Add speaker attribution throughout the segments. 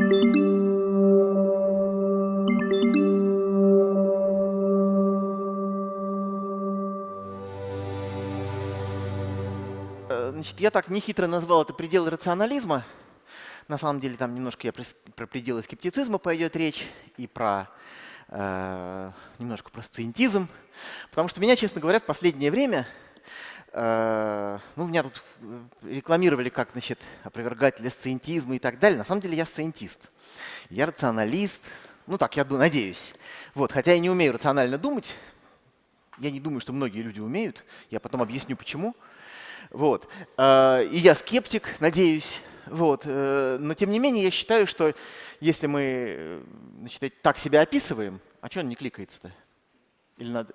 Speaker 1: Э, значит, я так нехитро назвал это пределы рационализма. На самом деле там немножко я про, пределы скептицизма пойдет речь и про э, немножко про сциентизм. Потому что меня, честно говоря, в последнее время, ну, меня тут э, рекламировали как, значит, опровергатель сциентизма и так далее. На самом деле я сциентист. Я рационалист. Ну так, я надеюсь. Вот, хотя я не умею рационально думать. Я не думаю, что многие люди умеют. Я потом объясню, почему. Вот. Э, и я скептик, надеюсь. Вот. Э, но тем не менее я считаю, что если мы э, значит, так себя описываем, а что он не кликается-то? Или надо?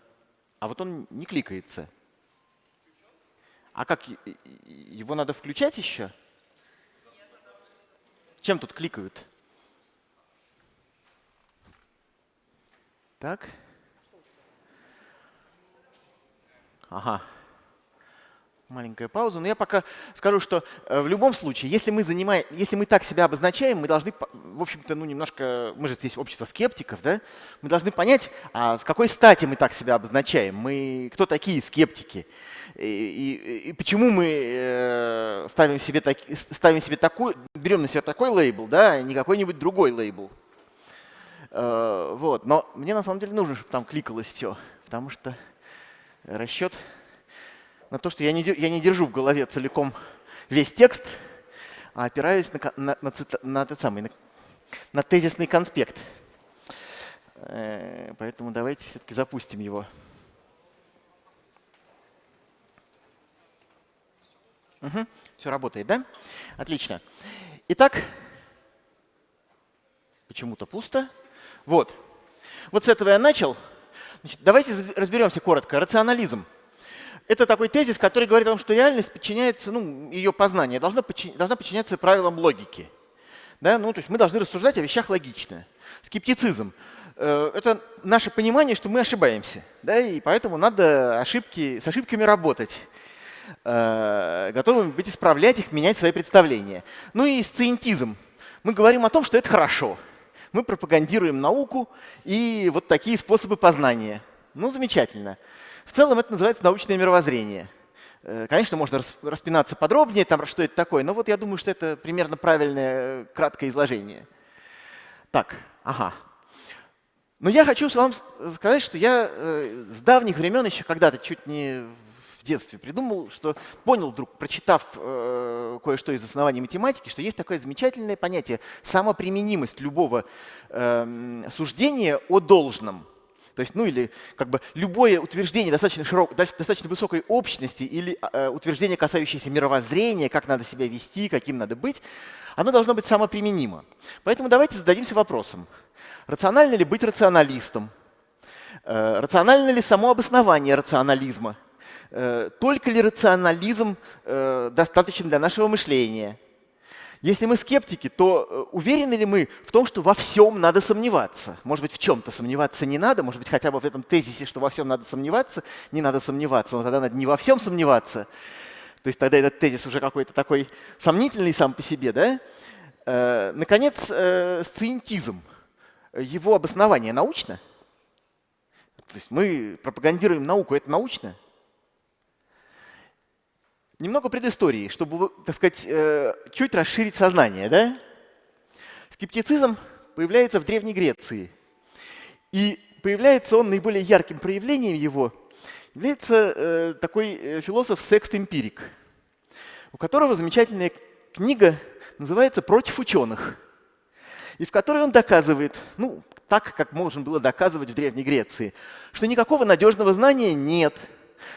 Speaker 1: А вот он не кликается. А как? Его надо включать еще? Чем тут кликают? Так. Ага маленькая пауза. Но я пока скажу, что э, в любом случае, если мы, занимаем, если мы так себя обозначаем, мы должны, в общем-то, ну немножко, мы же здесь общество скептиков, да, мы должны понять, а с какой стати мы так себя обозначаем, мы кто такие скептики, и, и, и почему мы э, ставим себе, так, ставим себе такой, берем на себя такой лейбл, да, а не какой-нибудь другой лейбл. Э, вот. Но мне на самом деле нужно, чтобы там кликалось все, потому что расчет на то, что я не, я не держу в голове целиком весь текст, а опираюсь на, на, на, на, этот самый, на, на тезисный конспект. Э, поэтому давайте все-таки запустим его. Угу, все работает, да? Отлично. Итак, почему-то пусто. Вот. Вот с этого я начал. Значит, давайте разберемся коротко. Рационализм это такой тезис, который говорит о том, что реальность подчиняется, ну, ее познание должна, подчиня, должна подчиняться правилам логики. Да? Ну, то есть мы должны рассуждать о вещах логично. Скептицизм э, – это наше понимание, что мы ошибаемся. Да? И поэтому надо ошибки, с ошибками работать. Э, готовы быть исправлять их, менять свои представления. Ну и сциентизм. Мы говорим о том, что это хорошо. Мы пропагандируем науку и вот такие способы познания. Ну, замечательно. В целом это называется научное мировоззрение. Э, конечно, можно распинаться подробнее, там, что это такое, но вот я думаю, что это примерно правильное э, краткое изложение. Так, ага. Но я хочу вам сказать, что я э, с давних времен, еще когда-то чуть не в детстве придумал, что понял вдруг, прочитав кое-что из оснований математики, что есть такое замечательное понятие самоприменимость любого э, суждения о должном. То есть, ну или как бы любое утверждение достаточно, широк, достаточно высокой общности или э, утверждение, касающееся мировоззрения, как надо себя вести, каким надо быть, оно должно быть самоприменимо. Поэтому давайте зададимся вопросом, рационально ли быть рационалистом? Э, рационально ли само обоснование рационализма? Э, только ли рационализм э, достаточен для нашего мышления? Если мы скептики, то э, уверены ли мы в том, что во всем надо сомневаться? Может быть, в чем-то сомневаться не надо, может быть, хотя бы в этом тезисе, что во всем надо сомневаться, не надо сомневаться, но тогда надо не во всем сомневаться. То есть тогда этот тезис уже какой-то такой сомнительный сам по себе. Да? Э, наконец, э, сциентизм. Его обоснование научно? То есть мы пропагандируем науку, это научно? Немного предыстории, чтобы, так сказать, э, чуть расширить сознание. Да? Скептицизм появляется в Древней Греции. И появляется он, наиболее ярким проявлением его, является э, такой э, философ секст-эмпирик, у которого замечательная книга называется «Против ученых», и в которой он доказывает, ну, так, как можно было доказывать в Древней Греции, что никакого надежного знания нет –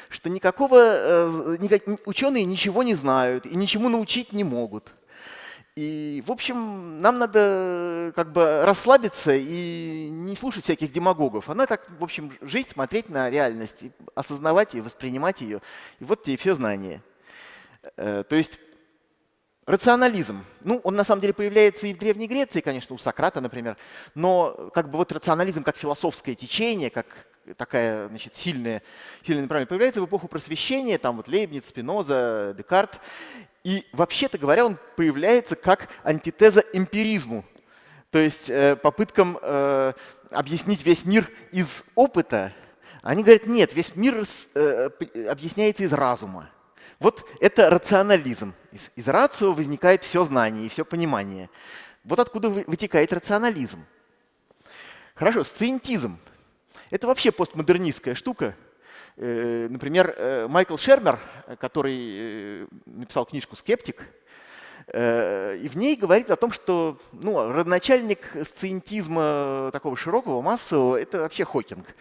Speaker 1: что никакого, э, никак, ученые ничего не знают и ничему научить не могут. И, в общем, нам надо как бы расслабиться и не слушать всяких демагогов. Она так, в общем, жить, смотреть на реальность, осознавать и воспринимать ее. И вот тебе все знания. Э, то есть рационализм. Ну, он на самом деле появляется и в Древней Греции, конечно, у Сократа, например. Но как бы вот рационализм как философское течение, как такая значит, сильная, сильное направление, появляется в эпоху просвещения, там вот Лейбниц, Спиноза, Декарт. И вообще-то говоря, он появляется как антитеза эмпиризму. То есть э, попыткам э, объяснить весь мир из опыта, они говорят, нет, весь мир э, объясняется из разума. Вот это рационализм. Из, из рацио возникает все знание и все понимание. Вот откуда вытекает рационализм. Хорошо, сциентизм. Это вообще постмодернистская штука. Например, Майкл Шермер, который написал книжку «Скептик», Э, и в ней говорит о том, что ну, родоначальник сциентизма такого широкого, массового, это вообще Хокинг э,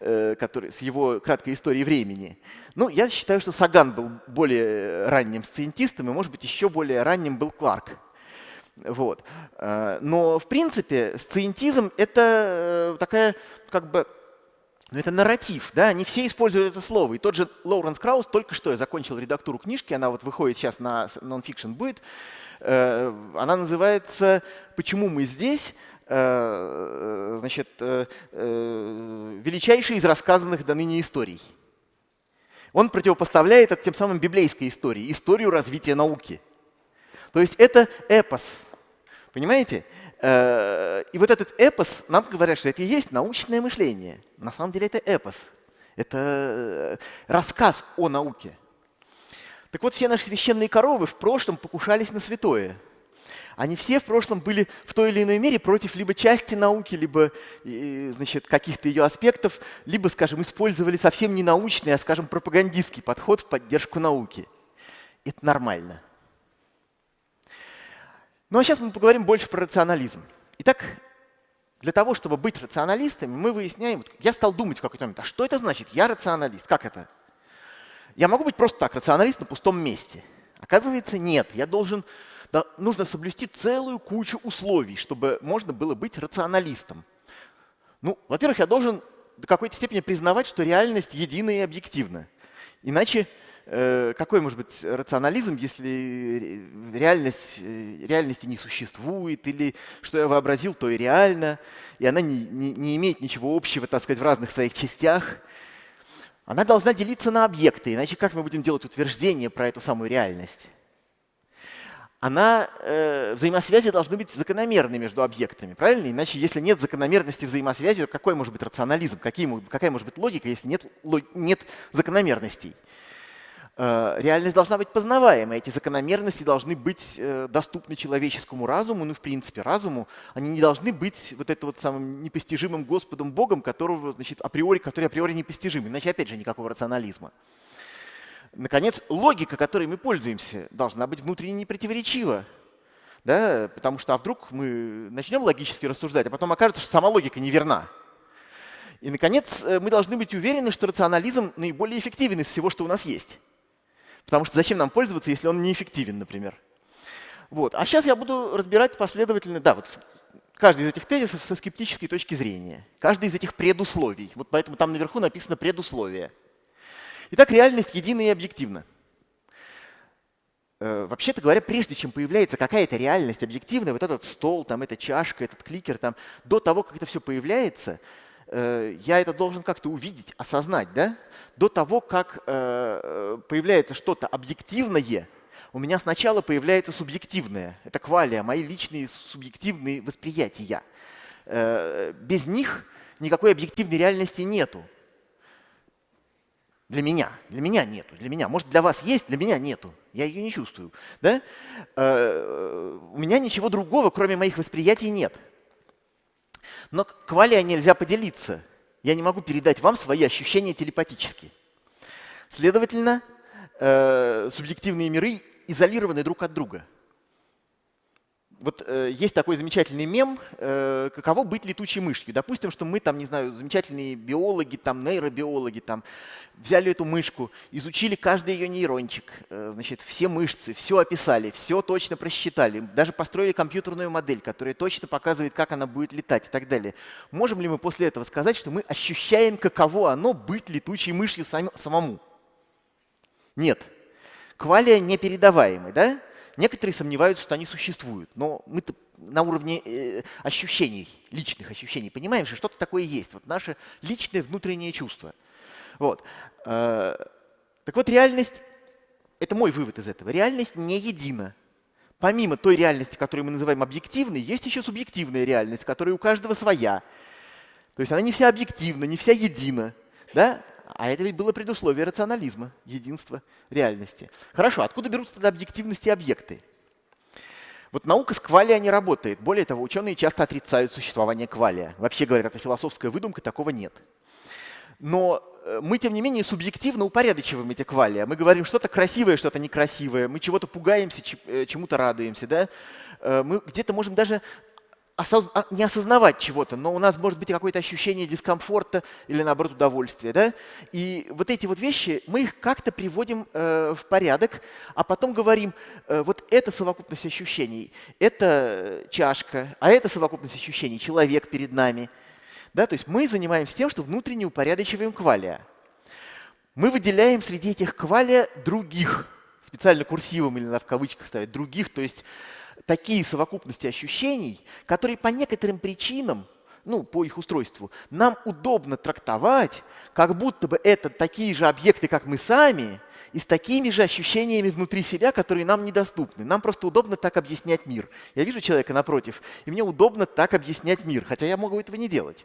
Speaker 1: который, с его краткой историей времени. Ну, я считаю, что Саган был более ранним сциентистом, и, может быть, еще более ранним был Кларк. Вот. Э, но, в принципе, сциентизм — это такая как бы но это нарратив, да, не все используют это слово. И тот же Лоуренс Краус только что я закончил редактуру книжки, она вот выходит сейчас на Nonfiction будет. Э, она называется «Почему мы здесь?» Э, значит, э, величайший из рассказанных до ныне историй. Он противопоставляет это тем самым библейской истории, историю развития науки. То есть это эпос. Понимаете? Э, и вот этот эпос, нам говорят, что это и есть научное мышление. На самом деле это эпос. Это э, рассказ о науке. Так вот, все наши священные коровы в прошлом покушались на святое. Они все в прошлом были в той или иной мере против либо части науки, либо значит, каких-то ее аспектов, либо, скажем, использовали совсем не научный, а, скажем, пропагандистский подход в поддержку науки. Это нормально. Ну а сейчас мы поговорим больше про рационализм. Итак, для того, чтобы быть рационалистами, мы выясняем, я стал думать в какой-то момент, а что это значит? Я рационалист. Как это? Я могу быть просто так, рационалист на пустом месте. Оказывается, нет. Я должен, нужно соблюсти целую кучу условий, чтобы можно было быть рационалистом. Ну, во-первых, я должен до какой-то степени признавать, что реальность едина и объективна. Иначе Э, какой может быть рационализм, если реальность, э, реальности не существует, или что я вообразил, то и реально, и она не, не, не имеет ничего общего, так сказать, в разных своих частях. Она должна делиться на объекты, иначе как мы будем делать утверждение про эту самую реальность? Она, э, взаимосвязи должны быть закономерны между объектами, правильно? Иначе, если нет закономерности взаимосвязи, то какой может быть рационализм, какие, какая может быть логика, если нет, нет закономерностей? Э, реальность должна быть познаваемой, эти закономерности должны быть э, доступны человеческому разуму, ну, в принципе, разуму. Они не должны быть вот это вот самым непостижимым Господом Богом, которого, значит, априори, который априори непостижим. Иначе, опять же, никакого рационализма. Наконец, логика, которой мы пользуемся, должна быть внутренне непротиворечива. Да? Потому что а вдруг мы начнем логически рассуждать, а потом окажется, что сама логика неверна. И, наконец, э, мы должны быть уверены, что рационализм наиболее эффективен из всего, что у нас есть. Потому что зачем нам пользоваться, если он неэффективен, например. Вот. А сейчас я буду разбирать последовательно, да, вот каждый из этих тезисов со скептической точки зрения. Каждый из этих предусловий. Вот поэтому там наверху написано предусловие. Итак, реальность едина и объективна. Э, вообще-то говоря, прежде чем появляется какая-то реальность объективная, вот этот стол, там, эта чашка, этот кликер, там, до того, как это все появляется, Э, я это должен как-то увидеть, осознать. Да? До того, как э, появляется что-то объективное, у меня сначала появляется субъективное. Это квалия, мои личные субъективные восприятия. Без них никакой объективной реальности нету. Для меня. Для меня нету. Для меня. Может, для вас есть, для меня нету. Я ее не чувствую. Да? У меня ничего другого, кроме моих восприятий, нет. Но квалия нельзя поделиться. Я не могу передать вам свои ощущения телепатически. Следовательно, э, субъективные миры изолированы друг от друга. Вот э, есть такой замечательный мем, э, каково быть летучей мышью. Допустим, что мы там, не знаю, замечательные биологи, там, нейробиологи, там, взяли эту мышку, изучили каждый ее нейрончик, э, значит, все мышцы, все описали, все точно просчитали, даже построили компьютерную модель, которая точно показывает, как она будет летать и так далее. Можем ли мы после этого сказать, что мы ощущаем, каково оно быть летучей мышью сам, самому? Нет. Квалия непередаваемый, да? Некоторые сомневаются, что они существуют, но мы на уровне э, ощущений, личных ощущений, понимаем, что что-то такое есть. Вот наше личное внутреннее чувство. Вот. Э, так вот, реальность, это мой вывод из этого, реальность не едина. помимо той реальности, которую мы называем объективной, есть еще субъективная реальность, которая у каждого своя. То есть она не вся объективна, не вся едина. Да? А это ведь было предусловие рационализма, единства реальности. Хорошо, откуда берутся тогда объективности объекты? Вот наука с квалия не работает. Более того, ученые часто отрицают существование квалия. Вообще говорят, это философская выдумка, такого нет. Но э, мы, тем не менее, субъективно упорядочиваем эти квалия. Мы говорим что-то красивое, что-то некрасивое. Мы чего-то пугаемся, э, чему-то радуемся. Да? Э, мы где-то можем даже не осознавать чего-то, но у нас может быть какое-то ощущение дискомфорта или, наоборот, удовольствия. Да? И вот эти вот вещи, мы их как-то приводим э, в порядок, а потом говорим, э, вот это совокупность ощущений, это чашка, а это совокупность ощущений, человек перед нами. Да? То есть мы занимаемся тем, что внутренне упорядочиваем квалия. Мы выделяем среди этих квалия других, специально курсивом или в кавычках ставить, других, то есть такие совокупности ощущений, которые по некоторым причинам, ну, по их устройству, нам удобно трактовать, как будто бы это такие же объекты, как мы сами, и с такими же ощущениями внутри себя, которые нам недоступны. Нам просто удобно так объяснять мир. Я вижу человека напротив, и мне удобно так объяснять мир, хотя я могу этого не делать.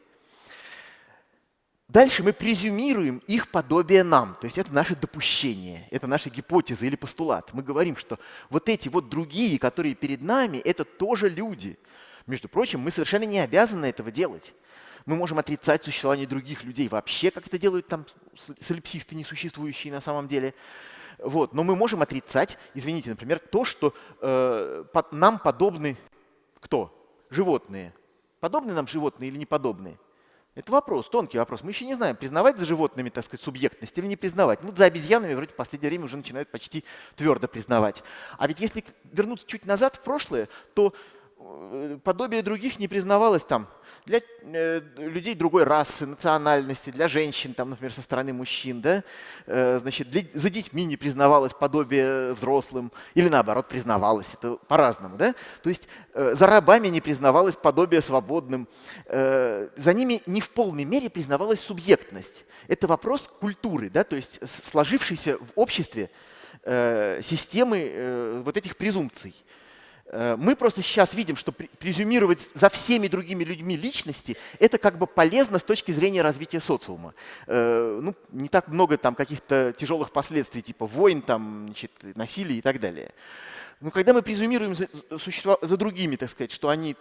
Speaker 1: Дальше мы презюмируем их подобие нам. То есть это наше допущение, это наша гипотеза или постулат. Мы говорим, что вот эти вот другие, которые перед нами, это тоже люди. Между прочим, мы совершенно не обязаны этого делать. Мы можем отрицать существование других людей вообще, как это делают там солипсисты, несуществующие на самом деле. Вот. Но мы можем отрицать, извините, например, то, что э, под, нам подобны кто? Животные. Подобны нам животные или не подобные? Это вопрос, тонкий вопрос. Мы еще не знаем, признавать за животными, так сказать, субъектность или не признавать. Ну, за обезьянами вроде в последнее время уже начинают почти твердо признавать. А ведь если вернуться чуть назад в прошлое, то подобие других не признавалось там для э, людей другой расы, национальности, для женщин, там, например, со стороны мужчин, да, э, значит, для, за детьми не признавалось подобие взрослым, или наоборот признавалось, это по-разному, да, то есть э, за рабами не признавалось подобие свободным, э, за ними не в полной мере признавалась субъектность. Это вопрос культуры, да, то есть сложившейся в обществе э, системы э, вот этих презумпций. Э, мы просто сейчас видим, что презюмировать за всеми другими людьми личности – это как бы полезно с точки зрения развития социума. Э, ну, не так много там каких-то тяжелых последствий, типа войн, там, значит, насилия и так далее. Но когда мы презюмируем за, существа, за другими, так сказать, что они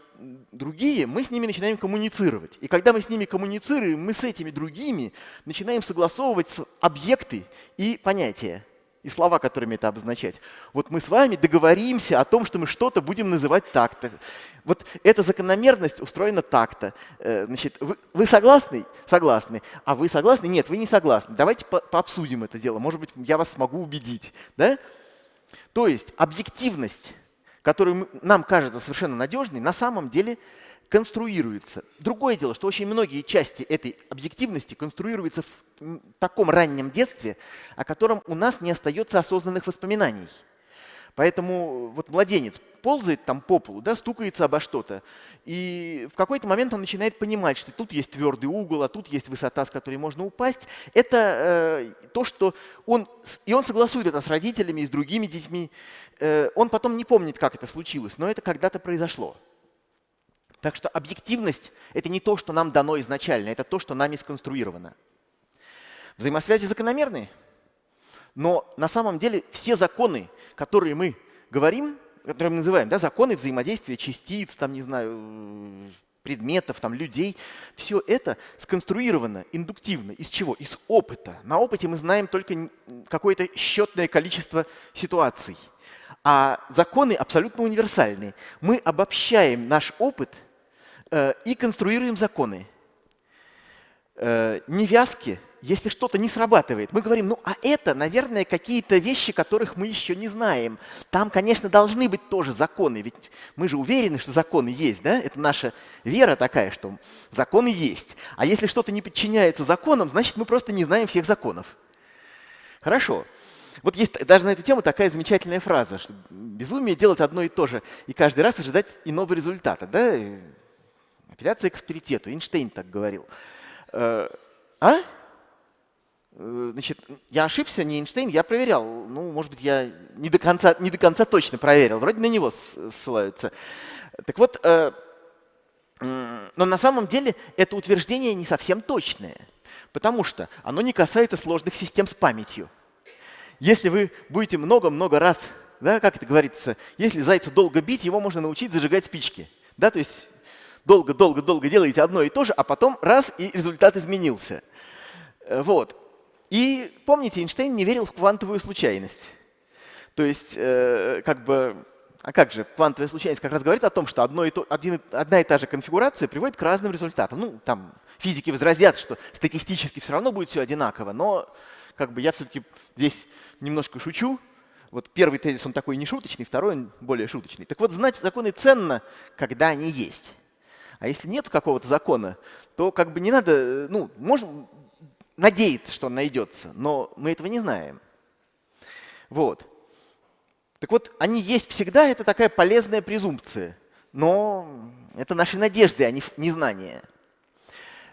Speaker 1: другие, мы с ними начинаем коммуницировать. И когда мы с ними коммуницируем, мы с этими другими начинаем согласовывать объекты и понятия и слова, которыми это обозначать. Вот мы с вами договоримся о том, что мы что-то будем называть так-то. Вот эта закономерность устроена так-то. Э, значит, вы, вы согласны? Согласны. А вы согласны? Нет, вы не согласны. Давайте по пообсудим это дело. Может быть, я вас смогу убедить. Да? То есть объективность, которая нам кажется совершенно надежной, на самом деле – конструируется. Другое дело, что очень многие части этой объективности конструируются в таком раннем детстве, о котором у нас не остается осознанных воспоминаний. Поэтому вот младенец ползает там по полу, да, стукается обо что-то, и в какой-то момент он начинает понимать, что тут есть твердый угол, а тут есть высота, с которой можно упасть. Это э, то, что он, и он согласует это с родителями и с другими детьми. Э, он потом не помнит, как это случилось, но это когда-то произошло. Так что объективность — это не то, что нам дано изначально, это то, что нами сконструировано. Взаимосвязи закономерны, но на самом деле все законы, которые мы говорим, которые мы называем, да, законы взаимодействия частиц, там, не знаю, предметов, там, людей, все это сконструировано индуктивно. Из чего? Из опыта. На опыте мы знаем только какое-то счетное количество ситуаций. А законы абсолютно универсальные. Мы обобщаем наш опыт – и конструируем законы. Э, невязки, если что-то не срабатывает, мы говорим, ну а это, наверное, какие-то вещи, которых мы еще не знаем. Там, конечно, должны быть тоже законы, ведь мы же уверены, что законы есть, да? Это наша вера такая, что законы есть. А если что-то не подчиняется законам, значит, мы просто не знаем всех законов. Хорошо. Вот есть даже на эту тему такая замечательная фраза, что безумие делать одно и то же, и каждый раз ожидать иного результата. Да? Апелляция к авторитету. Эйнштейн так говорил. Э, а? Э, значит, я ошибся, не Эйнштейн, я проверял. Ну, может быть, я не до конца, не до конца точно проверил. Вроде на него ссылаются. Так вот, э, но на самом деле это утверждение не совсем точное, потому что оно не касается сложных систем с памятью. Если вы будете много-много раз, да, как это говорится, если зайца долго бить, его можно научить зажигать спички. Да, то есть долго-долго-долго делаете одно и то же, а потом раз, и результат изменился. Э, вот. И помните, Эйнштейн не верил в квантовую случайность. То есть, э, как бы, а как же, квантовая случайность как раз говорит о том, что одно и то, один, одна и та же конфигурация приводит к разным результатам. Ну, там физики возразят, что статистически все равно будет все одинаково, но как бы я все-таки здесь немножко шучу. Вот первый тезис, он такой не шуточный, второй он более шуточный. Так вот, знать законы ценно, когда они есть. А если нет какого-то закона, то как бы не надо, ну, можем, надеяться, что он найдется, но мы этого не знаем. Вот. Так вот, они есть всегда, это такая полезная презумпция, но это наши надежды, а не незнание.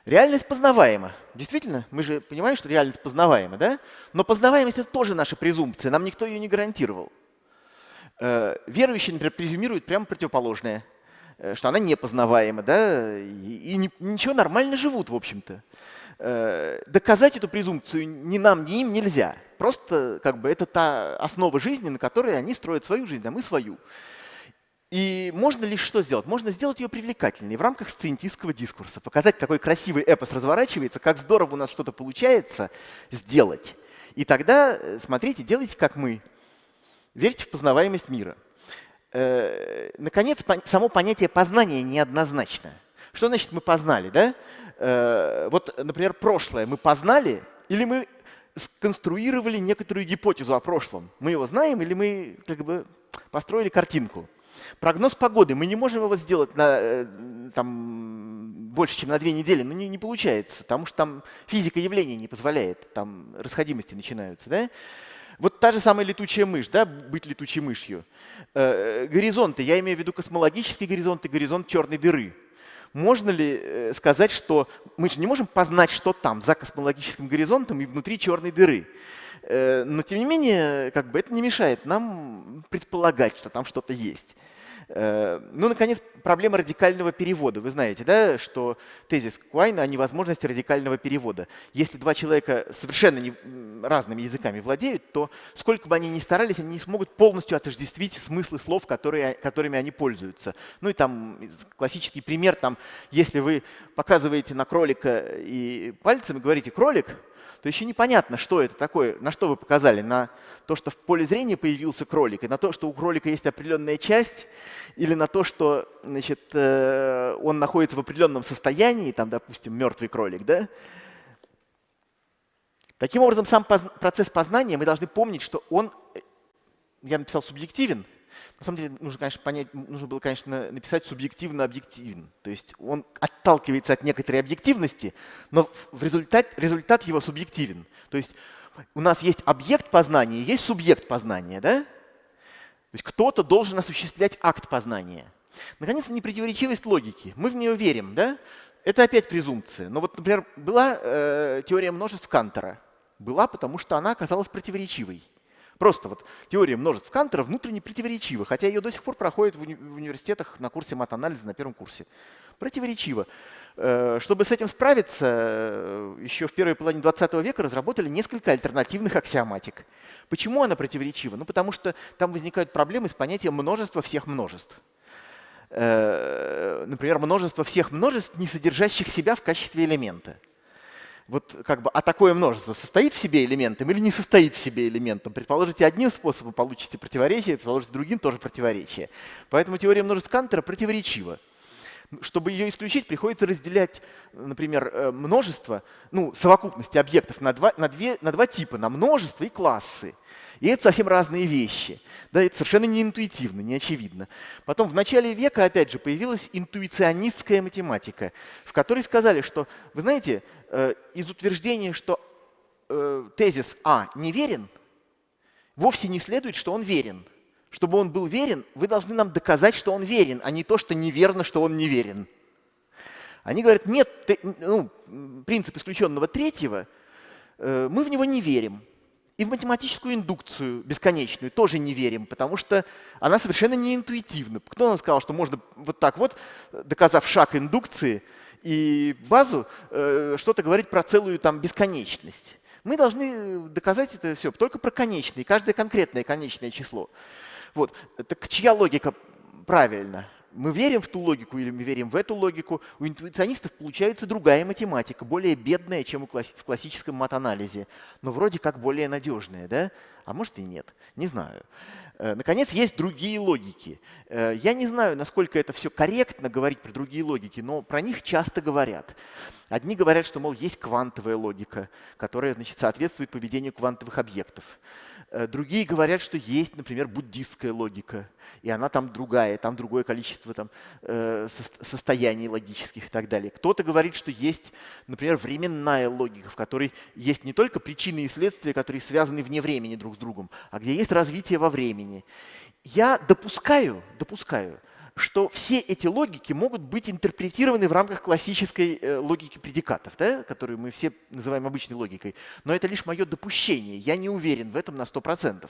Speaker 1: Реальность познаваема. Действительно, мы же понимаем, что реальность познаваема, да? Но познаваемость — это тоже наша презумпция, нам никто ее не гарантировал. Э, верующие, например, презюмируют прямо противоположное, э, что она непознаваема, да? И, и ничего, нормально живут, в общем-то. Э, доказать эту презумпцию ни нам, ни им нельзя. Просто как бы, это та основа жизни, на которой они строят свою жизнь, а мы свою. И можно лишь что сделать? Можно сделать ее привлекательной в рамках сциентистского дискурса, показать, какой красивый эпос разворачивается, как здорово у нас что-то получается сделать. И тогда, э, смотрите, делайте как мы. Верьте в познаваемость мира. Э, наконец, само понятие познания неоднозначно. Что значит мы познали? Да? Э, вот, например, прошлое мы познали или мы сконструировали некоторую гипотезу о прошлом? Мы его знаем или мы как бы построили картинку? Прогноз погоды. Мы не можем его сделать на, э, там, больше, чем на две недели. но не, не получается, потому что там физика явления не позволяет. Там расходимости начинаются. Да? Вот та же самая летучая мышь, да, быть летучей мышью. Э, горизонты, я имею в виду космологический горизонт и горизонт черной дыры можно ли э, сказать, что мы же не можем познать, что там, за космологическим горизонтом и внутри черной дыры. Э, но тем не менее, как бы это не мешает нам предполагать, что там что-то есть. Э, ну, наконец, проблема радикального перевода. Вы знаете, да, что тезис Куайна о невозможности радикального перевода. Если два человека совершенно не, разными языками владеют, то сколько бы они ни старались, они не смогут полностью отождествить смыслы слов, которые, которыми они пользуются. Ну и там классический пример, там, если вы показываете на кролика и пальцем и говорите «кролик», то еще непонятно, что это такое, на что вы показали, на то, что в поле зрения появился кролик, и на то, что у кролика есть определенная часть, или на то, что значит, э, он находится в определенном состоянии, там, допустим, мертвый кролик. Да? Таким образом, сам процесс познания, мы должны помнить, что он, э, я написал субъективен, на самом деле нужно, конечно, понять, нужно было, конечно, написать субъективно-объективен. То есть он отталкивается от некоторой объективности, но в результат, результат его субъективен. То есть у нас есть объект познания, есть субъект познания. Да? То есть кто-то должен осуществлять акт познания. Наконец, непротиворечивость логики. Мы в нее верим. Да? Это опять презумпция. Но вот, например, была э, теория множеств Кантера. Была, потому что она оказалась противоречивой. Просто вот теория множеств Кантера внутренне противоречива, хотя ее до сих пор проходят в, уни в университетах на курсе матанализа на первом курсе. Противоречиво. Э, чтобы с этим справиться, э, еще в первой половине 20 века разработали несколько альтернативных аксиоматик. Почему она противоречива? Ну, потому что там возникают проблемы с понятием множества всех множеств. Э, например, множество всех множеств, не содержащих себя в качестве элемента вот как бы, а такое множество состоит в себе элементом или не состоит в себе элементом? Предположите одним способом, получите противоречие, предположите другим тоже противоречие. Поэтому теория множеств Кантера противоречива. Чтобы ее исключить, приходится разделять, например, э, множество, ну, совокупности объектов на два, на, две, на два типа, на множество и классы. И это совсем разные вещи. Да, это совершенно не интуитивно, не очевидно. Потом в начале века, опять же, появилась интуиционистская математика, в которой сказали, что, вы знаете, э, из утверждения, что э, тезис А неверен, вовсе не следует, что он верен. Чтобы он был верен, вы должны нам доказать, что он верен, а не то, что неверно, что он неверен. Они говорят, нет, ну, принцип исключенного третьего – э, мы в него не верим. И в математическую индукцию бесконечную тоже не верим, потому что она совершенно не интуитивна. Кто нам сказал, что можно вот так вот, доказав шаг индукции и базу, э, что-то говорить про целую там бесконечность? Мы должны доказать это все только про конечные, каждое конкретное конечное число. Вот. Так чья логика правильна? мы верим в ту логику или мы верим в эту логику, у интуиционистов получается другая математика, более бедная, чем в классическом мат-анализе, но вроде как более надежная, да? А может и нет, не знаю. Э, наконец, есть другие логики. Э, я не знаю, насколько это все корректно говорить про другие логики, но про них часто говорят. Одни говорят, что, мол, есть квантовая логика, которая значит, соответствует поведению квантовых объектов. Э, другие говорят, что есть, например, буддистская логика, и она там другая, там другое количество там, э, состояний логических и так далее. Кто-то говорит, что есть, например, временная логика, в которой есть не только причины и следствия, которые связаны вне времени друг с другом, а где есть развитие во времени. Я допускаю, допускаю, что все эти логики могут быть интерпретированы в рамках классической э, логики предикатов, да, которую мы все называем обычной логикой. Но это лишь мое допущение. Я не уверен в этом на 100%.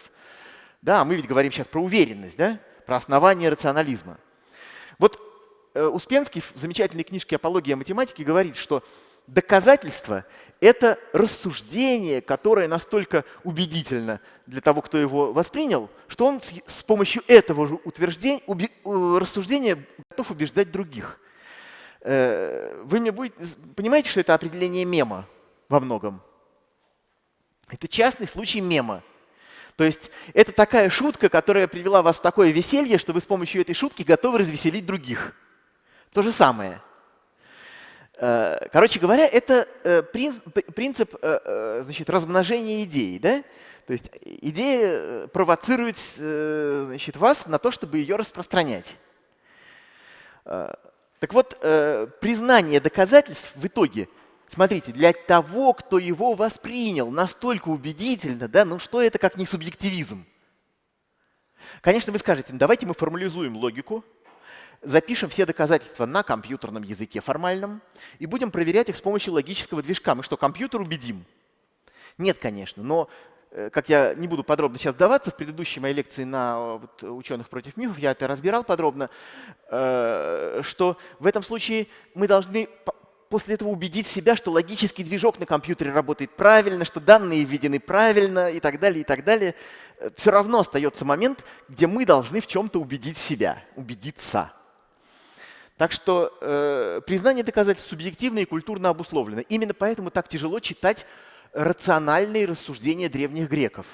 Speaker 1: Да, мы ведь говорим сейчас про уверенность, да, про основание рационализма. Вот э, Успенский в замечательной книжке «Апология математики» говорит, что доказательство — это рассуждение, которое настолько убедительно для того, кто его воспринял, что он с помощью этого же утверждения, рассуждения готов убеждать других. Э, вы мне будете, понимаете, что это определение мема во многом? Это частный случай мема. То есть это такая шутка, которая привела вас в такое веселье, что вы с помощью этой шутки готовы развеселить других. То же самое – Э, короче говоря, это э, принцип э, значит, размножения идей. Да? То есть идея провоцирует значит, вас на то, чтобы ее распространять. Так вот, признание доказательств в итоге, смотрите, для того, кто его воспринял настолько убедительно, да, ну что это как не субъективизм? Конечно, вы скажете, давайте мы формализуем логику, запишем все доказательства на компьютерном языке формальном и будем проверять их с помощью логического движка. Мы что, компьютер убедим? Нет, конечно, но э, как я не буду подробно сейчас вдаваться, в предыдущей моей лекции на э, вот, ученых против мифов я это разбирал подробно, э, что в этом случае мы должны после этого убедить себя, что логический движок на компьютере работает правильно, что данные введены правильно и так далее, и так далее. Все равно остается момент, где мы должны в чем-то убедить себя, убедиться. Так что э, признание доказательств субъективно и культурно обусловлено. Именно поэтому так тяжело читать рациональные рассуждения древних греков.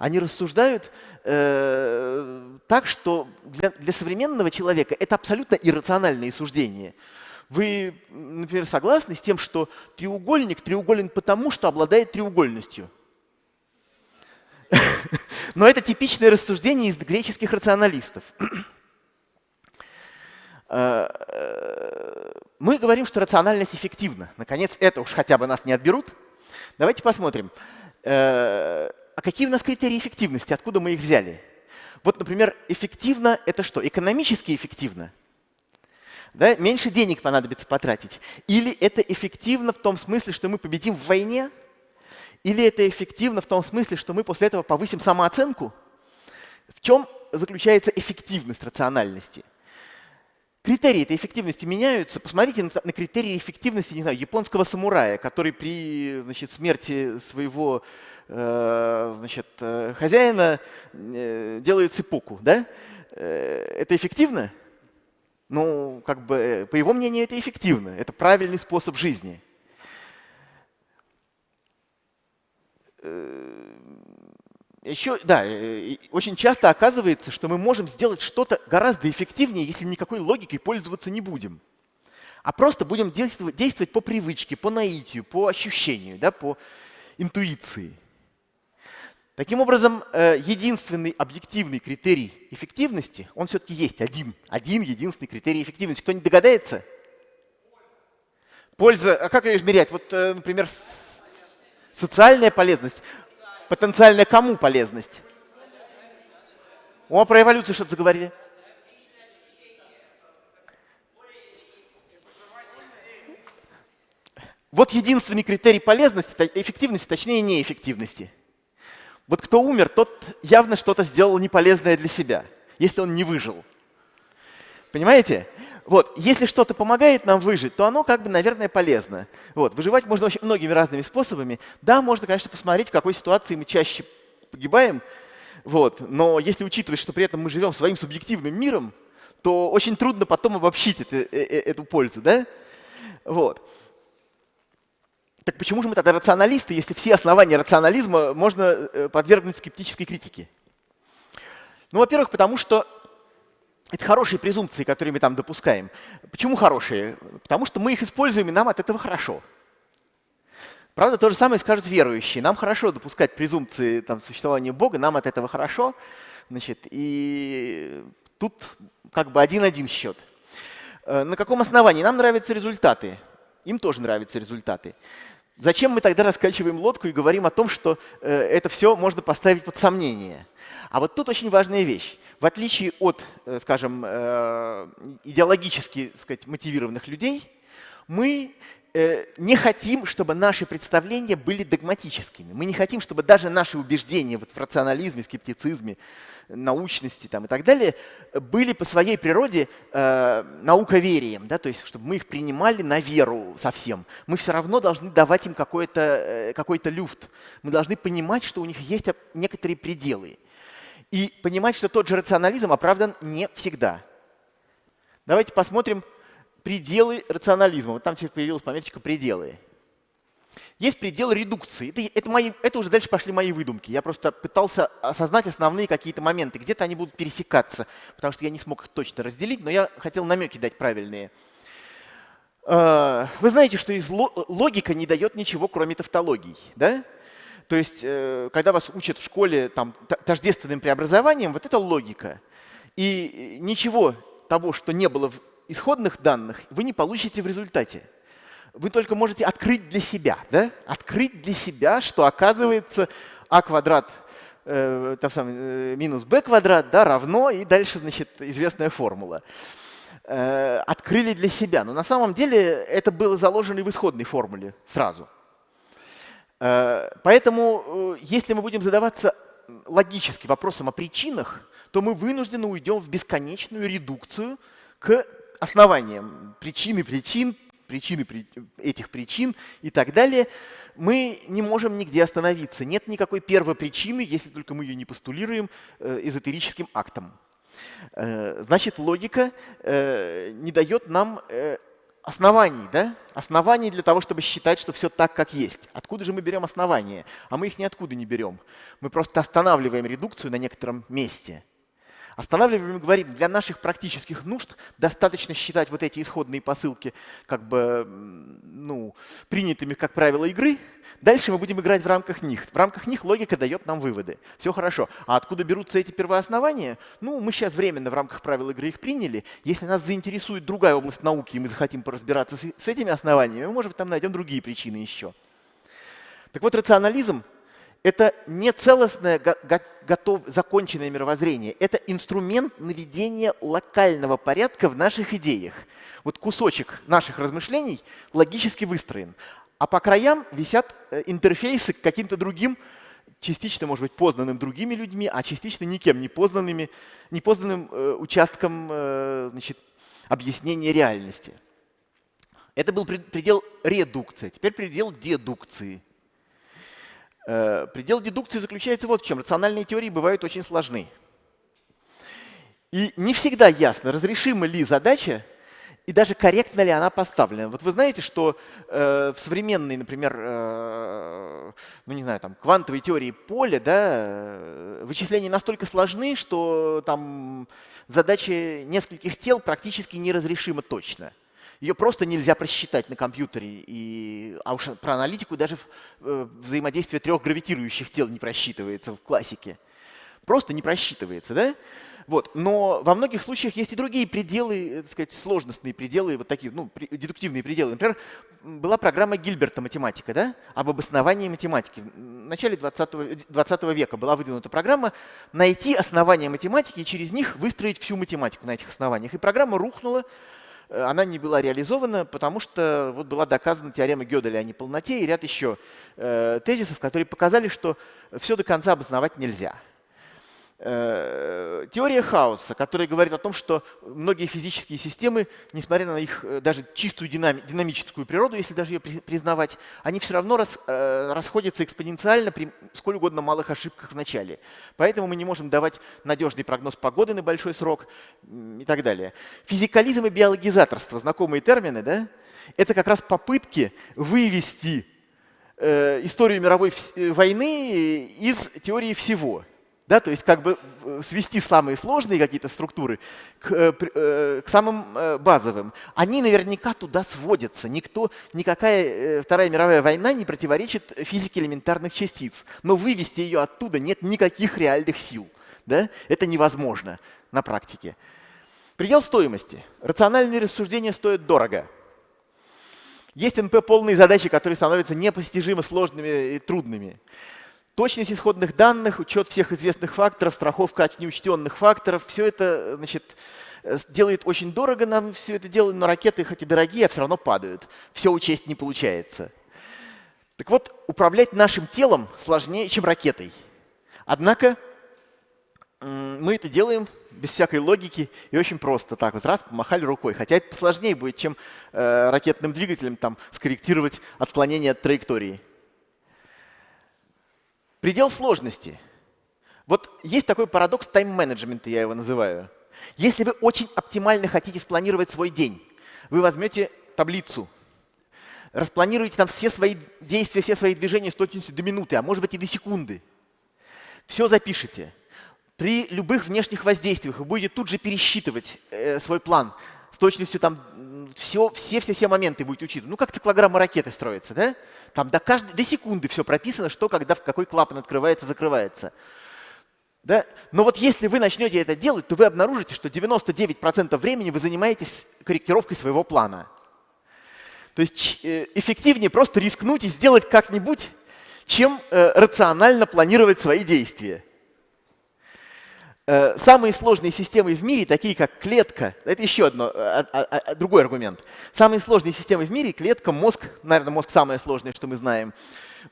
Speaker 1: Они рассуждают э, так, что для, для современного человека это абсолютно иррациональные суждения. Вы, например, согласны с тем, что треугольник треуголен потому, что обладает треугольностью? Но это типичное рассуждение из греческих рационалистов. Э, э, мы говорим, что рациональность эффективна. Наконец, это уж хотя бы нас не отберут. Давайте посмотрим. Э, а какие у нас критерии эффективности? Откуда мы их взяли? Вот, например, эффективно — это что? Экономически эффективно? Да? Меньше денег понадобится потратить. Или это эффективно в том смысле, что мы победим в войне? Или это эффективно в том смысле, что мы после этого повысим самооценку? В чем заключается эффективность рациональности? Критерии этой эффективности меняются. Посмотрите на, на критерии эффективности, не знаю, японского самурая, который при значит, смерти своего э, значит, э, хозяина э, делает цепоку. Да? Э, это эффективно? Ну, как бы, э, по его мнению, это эффективно. Это правильный способ жизни. Э, еще, да, э, очень часто оказывается, что мы можем сделать что-то гораздо эффективнее, если никакой логикой пользоваться не будем. А просто будем действовать, действовать по привычке, по наитию, по ощущению, да, по интуиции. Таким образом, э, единственный объективный критерий эффективности, он все-таки есть один. Один единственный критерий эффективности. Кто-нибудь догадается? Польза. А как ее измерять? Вот, э, например, социальная полезность. Потенциальная кому полезность? О, про эволюцию что-то заговорили. Вот единственный критерий полезности, эффективности, точнее неэффективности. Вот кто умер, тот явно что-то сделал неполезное для себя, если он не выжил. Понимаете? Вот, если что-то помогает нам выжить, то оно как бы, наверное, полезно. Вот, выживать можно очень многими разными способами. Да, можно, конечно, посмотреть, в какой ситуации мы чаще погибаем. Вот, но если учитывать, что при этом мы живем своим субъективным миром, то очень трудно потом обобщить это, э, э, эту пользу. Да? Вот. Так почему же мы тогда рационалисты, если все основания рационализма можно э, подвергнуть скептической критике? Ну, во-первых, потому что это хорошие презумпции, которые мы там допускаем. Почему хорошие? Потому что мы их используем, и нам от этого хорошо. Правда, то же самое скажут верующие. Нам хорошо допускать презумпции там, существования Бога, нам от этого хорошо. Значит, и тут как бы один-один счет. Э, на каком основании? Нам нравятся результаты. Им тоже нравятся результаты. Зачем мы тогда раскачиваем лодку и говорим о том, что э, это все можно поставить под сомнение? А вот тут очень важная вещь. В отличие от, э, скажем, э, идеологически сказать, мотивированных людей, мы э, не хотим, чтобы наши представления были догматическими. Мы не хотим, чтобы даже наши убеждения вот в рационализме, скептицизме, научности там, и так далее были по своей природе э, науковерием, да, то есть чтобы мы их принимали на веру совсем. Мы все равно должны давать им какой-то э, какой люфт. Мы должны понимать, что у них есть некоторые пределы. И понимать, что тот же рационализм оправдан не всегда. Давайте посмотрим пределы рационализма. Вот там теперь появилась пометочка «пределы». Есть предел редукции. Это, это, мои, это уже дальше пошли мои выдумки. Я просто пытался осознать основные какие-то моменты. Где-то они будут пересекаться, потому что я не смог их точно разделить, но я хотел намеки дать правильные. А, вы знаете, что из логика не дает ничего, кроме тавтологий. Да? То есть, э, когда вас учат в школе там, тождественным преобразованием, вот это логика. И ничего того, что не было в исходных данных, вы не получите в результате вы только можете открыть для себя, да? открыть для себя, что оказывается а квадрат э, там самый, э, минус b квадрат да, равно, и дальше значит, известная формула. Э, открыли для себя. Но на самом деле это было заложено и в исходной формуле сразу. Э, поэтому э, если мы будем задаваться логически вопросом о причинах, то мы вынуждены уйдем в бесконечную редукцию к основаниям причины причин, причины этих причин и так далее, мы не можем нигде остановиться. Нет никакой первопричины, если только мы ее не постулируем э, эзотерическим актом. Значит, логика не дает нам оснований, да? оснований для того, чтобы считать, что все так, как есть. Откуда же мы берем основания? А мы их ниоткуда не берем. Мы просто останавливаем редукцию на некотором месте. Останавливаем и говорим, для наших практических нужд достаточно считать вот эти исходные посылки как бы ну, принятыми как правило игры. Дальше мы будем играть в рамках них. В рамках них логика дает нам выводы. Все хорошо. А откуда берутся эти первооснования? Ну, мы сейчас временно в рамках правил игры их приняли. Если нас заинтересует другая область науки, и мы захотим поразбираться с этими основаниями, мы, может быть, там найдем другие причины еще. Так вот, рационализм это не целостное, готов, законченное мировоззрение. Это инструмент наведения локального порядка в наших идеях. Вот кусочек наших размышлений логически выстроен. А по краям висят э, интерфейсы к каким-то другим, частично, может быть, познанным другими людьми, а частично никем не познанными, не познанным э, участком э, значит, объяснения реальности. Это был предел редукции. Теперь предел дедукции. Э, предел дедукции заключается вот в чем. Рациональные теории бывают очень сложны. И не всегда ясно, разрешима ли задача и даже корректно ли она поставлена. Вот вы знаете, что э, в современной, например, э, ну не знаю, там, квантовой теории поля, да, э, вычисления настолько сложны, что там задачи нескольких тел практически неразрешима точно. Ее просто нельзя просчитать на компьютере. И, а уж про аналитику даже э, взаимодействие трех гравитирующих тел не просчитывается в классике. Просто не просчитывается. Да? Вот. Но во многих случаях есть и другие пределы, э, так сказать, сложностные пределы, вот такие, ну, дедуктивные пределы. Например, была программа Гильберта «Математика», да, об обосновании математики. В начале 20, 20 века была выдвинута программа найти основания математики и через них выстроить всю математику на этих основаниях. И программа рухнула, э, она не была реализована, потому что вот была доказана теорема Гёделя о неполноте и ряд еще э, тезисов, которые показали, что все до конца обосновать нельзя. Э, теория хаоса, которая говорит о том, что многие физические системы, несмотря на их э, даже чистую динами, динамическую природу, если даже ее признавать, они все равно э, расходятся экспоненциально при сколь угодно малых ошибках в начале. Поэтому мы не можем давать надежный прогноз погоды на большой срок и так далее. Физикализм и биологизаторство, знакомые термины, да? это как раз попытки вывести историю мировой войны из теории всего. Да, то есть как бы э, свести самые сложные какие-то структуры к, э, э, к самым базовым. Они наверняка туда сводятся. Никто, никакая Вторая мировая война не противоречит физике элементарных частиц. Но вывести ее оттуда нет никаких реальных сил. Да? Это невозможно на практике. Предел стоимости. Рациональные рассуждения стоят дорого. Есть НП полные задачи, которые становятся непостижимо сложными и трудными. Точность исходных данных, учет всех известных факторов, страховка от неучтенных факторов, все это значит, э, делает очень дорого нам все это дело, но ракеты хоть и дорогие, а все равно падают. Все учесть не получается. Так вот, управлять нашим телом сложнее, чем ракетой. Однако мы это делаем без всякой логики и очень просто. Так вот раз, помахали рукой. Хотя это сложнее будет, чем э, ракетным двигателем там, скорректировать отклонение от траектории. Предел сложности. Вот есть такой парадокс тайм-менеджмента, я его называю. Если вы очень оптимально хотите спланировать свой день, вы возьмете таблицу, распланируете там все свои действия, все свои движения с точностью до минуты, а может быть и до секунды. Все запишите. При любых внешних воздействиях вы будете тут же пересчитывать э, свой план с точностью там все-все-все моменты будете учитывать. Ну, как циклограмма ракеты строится, да? Там до, каждой, до секунды все прописано, что, когда, в какой клапан открывается, закрывается. Да? Но вот если вы начнете это делать, то вы обнаружите, что 99% времени вы занимаетесь корректировкой своего плана. То есть э, эффективнее просто рискнуть и сделать как-нибудь, чем э, рационально планировать свои действия. Э, самые сложные системы в мире, такие как клетка, это еще одно, а, а, а, другой аргумент. Самые сложные системы в мире, клетка, мозг, наверное, мозг самое сложное, что мы знаем,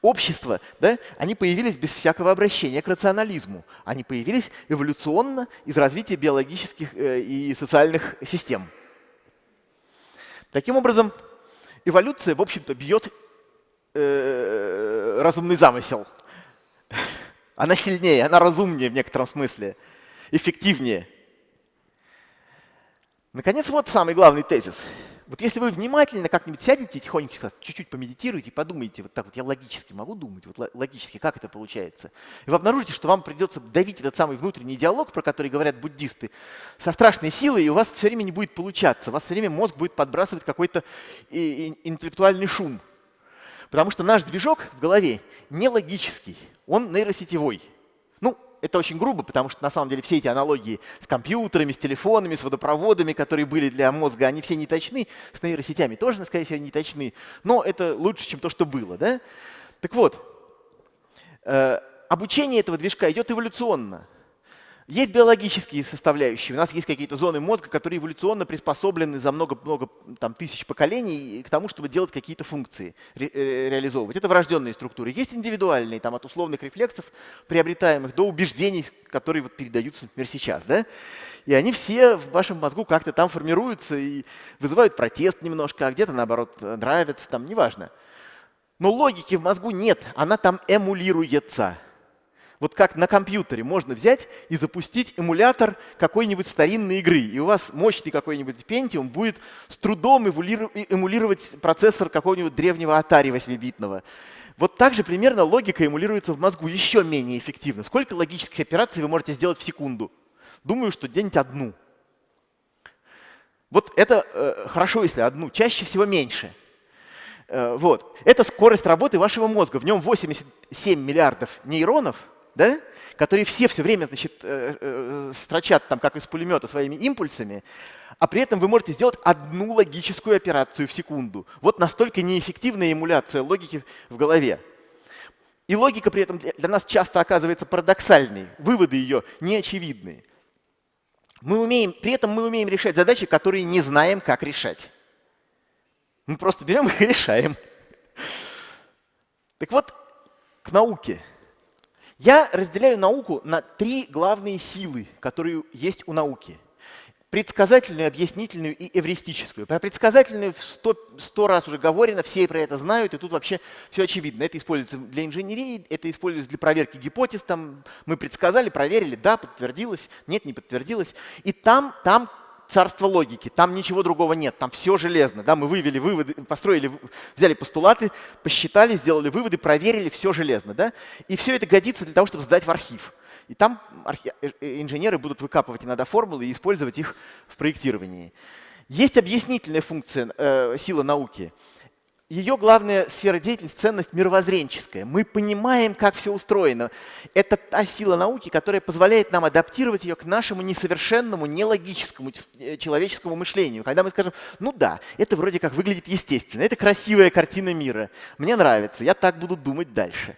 Speaker 1: общество, да, они появились без всякого обращения к рационализму. Они появились эволюционно из развития биологических э, и социальных систем. Таким образом, эволюция, в общем-то, бьет э, разумный замысел. Она сильнее, она разумнее в некотором смысле эффективнее. Наконец, вот самый главный тезис. Вот если вы внимательно как-нибудь сядете тихонько, чуть-чуть помедитируете, подумаете, вот так вот я логически могу думать, вот логически, как это получается, и вы обнаружите, что вам придется давить этот самый внутренний диалог, про который говорят буддисты, со страшной силой, и у вас все время не будет получаться, у вас все время мозг будет подбрасывать какой-то интеллектуальный шум. Потому что наш движок в голове не логический, он нейросетевой. Это очень грубо, потому что на самом деле все эти аналогии с компьютерами, с телефонами, с водопроводами, которые были для мозга, они все не точны, с нейросетями тоже, скорее всего, не точны, но это лучше, чем то, что было. Да? Так вот, э, обучение этого движка идет эволюционно. Есть биологические составляющие. У нас есть какие-то зоны мозга, которые эволюционно приспособлены за много-много тысяч поколений к тому, чтобы делать какие-то функции, ре э, реализовывать. Это врожденные структуры. Есть индивидуальные, там, от условных рефлексов, приобретаемых, до убеждений, которые вот передаются, например, сейчас. Да? И они все в вашем мозгу как-то там формируются и вызывают протест немножко, а где-то, наоборот, нравятся, там, неважно. Но логики в мозгу нет, она там эмулируется. Вот как на компьютере можно взять и запустить эмулятор какой-нибудь старинной игры, и у вас мощный какой-нибудь Pentium будет с трудом эмулировать процессор какого-нибудь древнего Atari 8-битного. Вот так же примерно логика эмулируется в мозгу еще менее эффективно. Сколько логических операций вы можете сделать в секунду? Думаю, что где-нибудь одну. Вот это э, хорошо, если одну, чаще всего меньше. Э, вот. Это скорость работы вашего мозга. В нем 87 миллиардов нейронов – да? которые все все время значит, э, э, строчат там, как из пулемета своими импульсами, а при этом вы можете сделать одну логическую операцию в секунду. Вот настолько неэффективная эмуляция логики в голове. И логика при этом для нас часто оказывается парадоксальной, выводы ее неочевидные. Мы умеем, при этом мы умеем решать задачи, которые не знаем, как решать. Мы просто берем их и решаем. Так вот, к науке. Я разделяю науку на три главные силы, которые есть у науки. Предсказательную, объяснительную и эвристическую. Про предсказательную сто, сто раз уже говорено, все про это знают, и тут вообще все очевидно. Это используется для инженерии, это используется для проверки гипотез. Там мы предсказали, проверили, да, подтвердилось, нет, не подтвердилось. И там, там царство логики, там ничего другого нет, там все железно. Да? Мы вывели выводы, построили, взяли постулаты, посчитали, сделали выводы, проверили, все железно. Да? И все это годится для того, чтобы сдать в архив. И там. Э, э, инженеры будут выкапывать иногда формулы и использовать их в проектировании. Есть объяснительная функция э, силы науки – ее главная сфера деятельности – ценность мировоззренческая. Мы понимаем, как все устроено. Это та сила науки, которая позволяет нам адаптировать ее к нашему несовершенному, нелогическому э, человеческому мышлению. Когда мы скажем, ну да, это вроде как выглядит естественно, это красивая картина мира, мне нравится, я так буду думать дальше.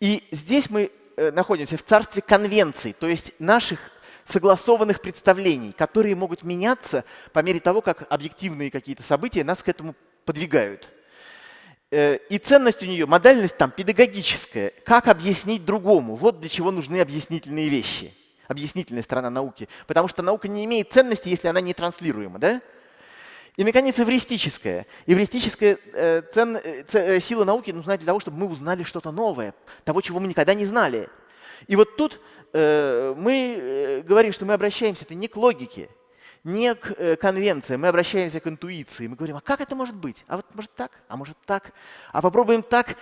Speaker 1: И здесь мы э, находимся в царстве конвенций, то есть наших согласованных представлений, которые могут меняться по мере того, как объективные какие-то события нас к этому подвигают. Э, и ценность у нее, модальность там педагогическая. Как объяснить другому? Вот для чего нужны объяснительные вещи. Объяснительная сторона науки. Потому что наука не имеет ценности, если она не транслируема. Да? И, наконец, эвристическая. Эвристическая э, цен, э, э, сила науки нужна для того, чтобы мы узнали что-то новое, того, чего мы никогда не знали. И вот тут э, мы говорим, что мы обращаемся это не к логике, не к э, конвенции, мы обращаемся к интуиции. Мы говорим, а как это может быть? А вот может так, а может так, а попробуем так,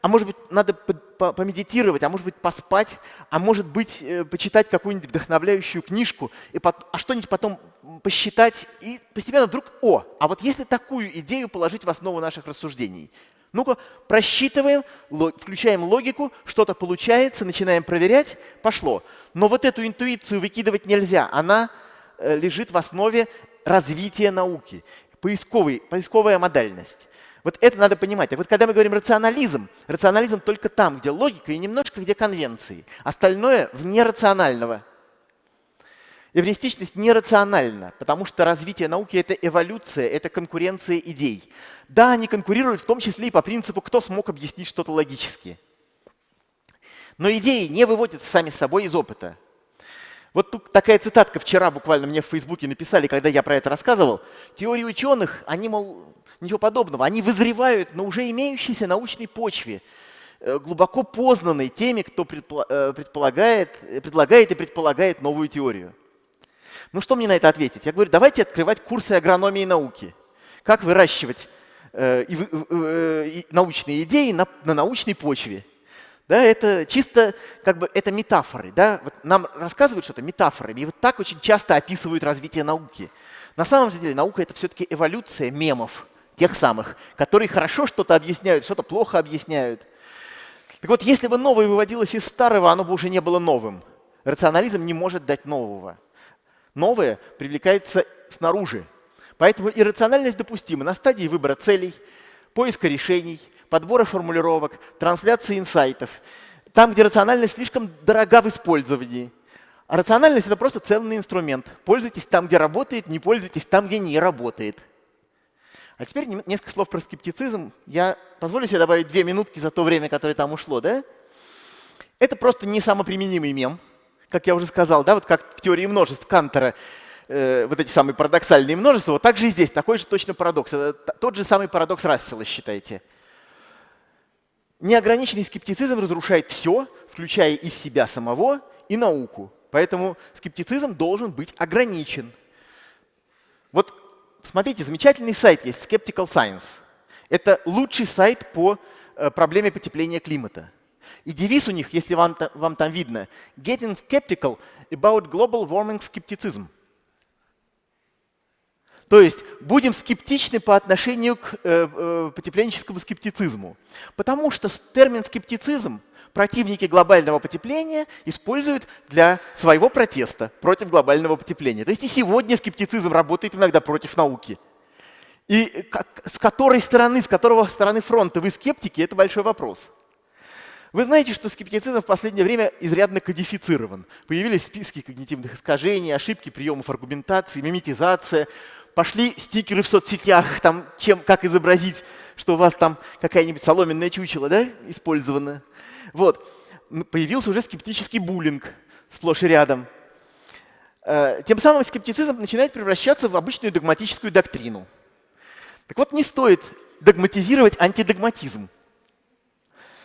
Speaker 1: а может быть надо помедитировать, а может быть поспать, а может быть э, почитать какую-нибудь вдохновляющую книжку, и а что-нибудь потом посчитать, и постепенно вдруг, о, а вот если такую идею положить в основу наших рассуждений, ну-ка, просчитываем, включаем логику, что-то получается, начинаем проверять, пошло. Но вот эту интуицию выкидывать нельзя, она лежит в основе развития науки, поисковый, поисковая модальность. Вот это надо понимать. Так вот, когда мы говорим рационализм, рационализм только там, где логика и немножко где конвенции. Остальное вне рационального. Эвристичность нерациональна, потому что развитие науки — это эволюция, это конкуренция идей. Да, они конкурируют в том числе и по принципу, кто смог объяснить что-то логически. Но идеи не выводятся сами собой из опыта. Вот тут такая цитатка вчера буквально мне в Фейсбуке написали, когда я про это рассказывал. Теории ученых, они, мол, ничего подобного, они вызревают на уже имеющейся научной почве, э, глубоко познанной теми, кто э, предполагает, предлагает и предполагает новую теорию. Ну что мне на это ответить? Я говорю, давайте открывать курсы агрономии науки. Как выращивать э, и, э, и научные идеи на, на научной почве. Да, это чисто как бы это метафоры. Да? Вот нам рассказывают что-то метафорами, и вот так очень часто описывают развитие науки. На самом деле наука — это все-таки эволюция мемов, тех самых, которые хорошо что-то объясняют, что-то плохо объясняют. Так вот, если бы новое выводилось из старого, оно бы уже не было новым. Рационализм не может дать нового. Новое привлекается снаружи. Поэтому иррациональность допустима на стадии выбора целей, поиска решений, подбора формулировок, трансляции инсайтов. Там, где рациональность слишком дорога в использовании. А рациональность — это просто ценный инструмент. Пользуйтесь там, где работает, не пользуйтесь там, где не работает. А теперь несколько слов про скептицизм. Я позволю себе добавить две минутки за то время, которое там ушло. Да? Это просто не самоприменимый мем, как я уже сказал, да, вот как в теории множеств Кантера, э, вот эти самые парадоксальные множества, вот так же и здесь, такой же точно парадокс. Это тот же самый парадокс Рассела, считайте. Неограниченный скептицизм разрушает все, включая и себя самого, и науку. Поэтому скептицизм должен быть ограничен. Вот смотрите, замечательный сайт есть, Skeptical Science. Это лучший сайт по э, проблеме потепления климата. И девиз у них, если вам, вам там видно, Getting skeptical about global warming skepticism. То есть будем скептичны по отношению к э, э, потепленческому скептицизму. Потому что термин скептицизм противники глобального потепления используют для своего протеста против глобального потепления. То есть и сегодня скептицизм работает иногда против науки. И как, с которой стороны, с которого стороны фронта вы скептики, это большой вопрос. Вы знаете, что скептицизм в последнее время изрядно кодифицирован. Появились списки когнитивных искажений, ошибки приемов аргументации, миметизация. Пошли стикеры в соцсетях, там, чем, как изобразить, что у вас там какая-нибудь соломенная чучело да, использована. Вот. Появился уже скептический буллинг сплошь и рядом. Э, тем самым скептицизм начинает превращаться в обычную догматическую доктрину. Так вот, не стоит догматизировать антидогматизм.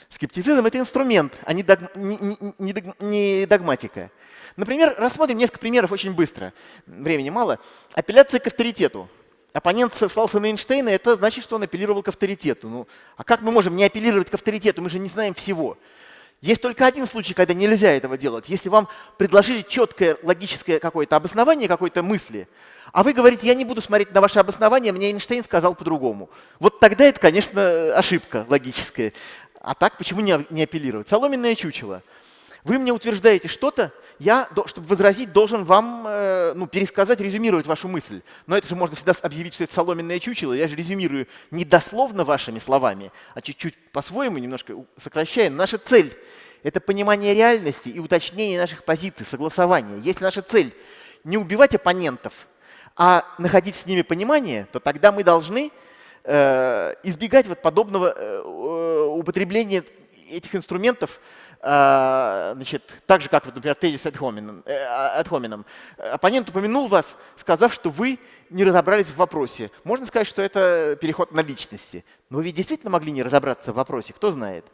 Speaker 1: Скептицизм — это инструмент, а не, дог, не, не, не догматика. Например, рассмотрим несколько примеров очень быстро. Времени мало. Апелляция к авторитету. Оппонент ссылался на Эйнштейна, это значит, что он апеллировал к авторитету. Ну, а как мы можем не апеллировать к авторитету? Мы же не знаем всего. Есть только один случай, когда нельзя этого делать. Если вам предложили четкое логическое какое-то обоснование какой-то мысли, а вы говорите, я не буду смотреть на ваше обоснование, мне Эйнштейн сказал по-другому. Вот тогда это, конечно, ошибка логическая. А так почему не, не апеллировать? Соломенное чучело. Вы мне утверждаете что-то, я, чтобы возразить, должен вам э, ну, пересказать, резюмировать вашу мысль. Но это же можно всегда объявить, что это соломенное чучело. Я же резюмирую не дословно вашими словами, а чуть-чуть по-своему, немножко сокращая. Наша цель — это понимание реальности и уточнение наших позиций, согласование. Если наша цель — не убивать оппонентов, а находить с ними понимание, то тогда мы должны избегать вот подобного э, употребления этих инструментов, э, значит, так же, как, вот, например, тезис э, ad hominem. Оппонент упомянул вас, сказав, что вы не разобрались в вопросе. Можно сказать, что это переход на личности. Но вы ведь действительно могли не разобраться в вопросе, кто знает.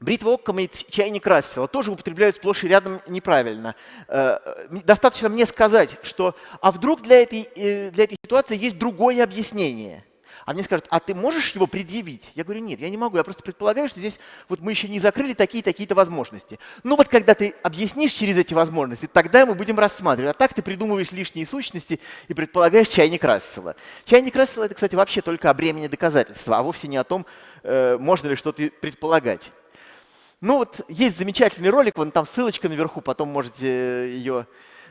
Speaker 1: Бритва Оккома и чайник Рассела тоже употребляют сплошь и рядом неправильно. Э, достаточно мне сказать, что а вдруг для этой, э, для этой ситуации есть другое объяснение. А мне скажут, а ты можешь его предъявить? Я говорю, нет, я не могу, я просто предполагаю, что здесь вот мы еще не закрыли такие-такие-то возможности. Ну вот когда ты объяснишь через эти возможности, тогда мы будем рассматривать. А так ты придумываешь лишние сущности и предполагаешь чайник Рассела. Чайник Рассела — это, кстати, вообще только о бремени доказательства, а вовсе не о том, э, можно ли что-то предполагать. Ну вот есть замечательный ролик, вон там ссылочка наверху, потом можете ее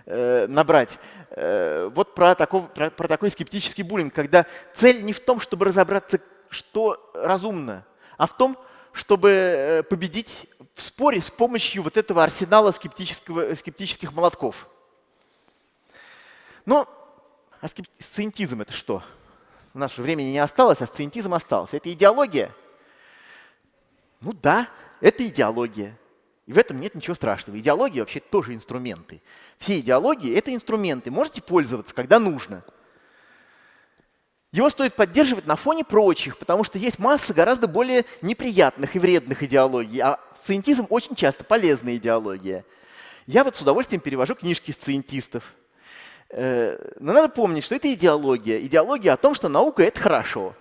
Speaker 1: э, набрать. Э, вот про, такой, про, про такой скептический буллинг, когда цель не в том, чтобы разобраться, что разумно, а в том, чтобы э, победить в споре с помощью вот этого арсенала скептического, скептических молотков. Но а сциентизм это что? У нас же времени не осталось, а сциентизм остался. Это идеология? Ну да, это идеология. И в этом нет ничего страшного. Идеология вообще тоже инструменты. Все идеологии — это инструменты. Можете пользоваться, когда нужно. Его стоит поддерживать на фоне прочих, потому что есть масса гораздо более неприятных и вредных идеологий. А сциентизм очень часто полезная идеология. Я вот с удовольствием перевожу книжки сциентистов. Э, но надо помнить, что это идеология. Идеология о том, что наука — это хорошо.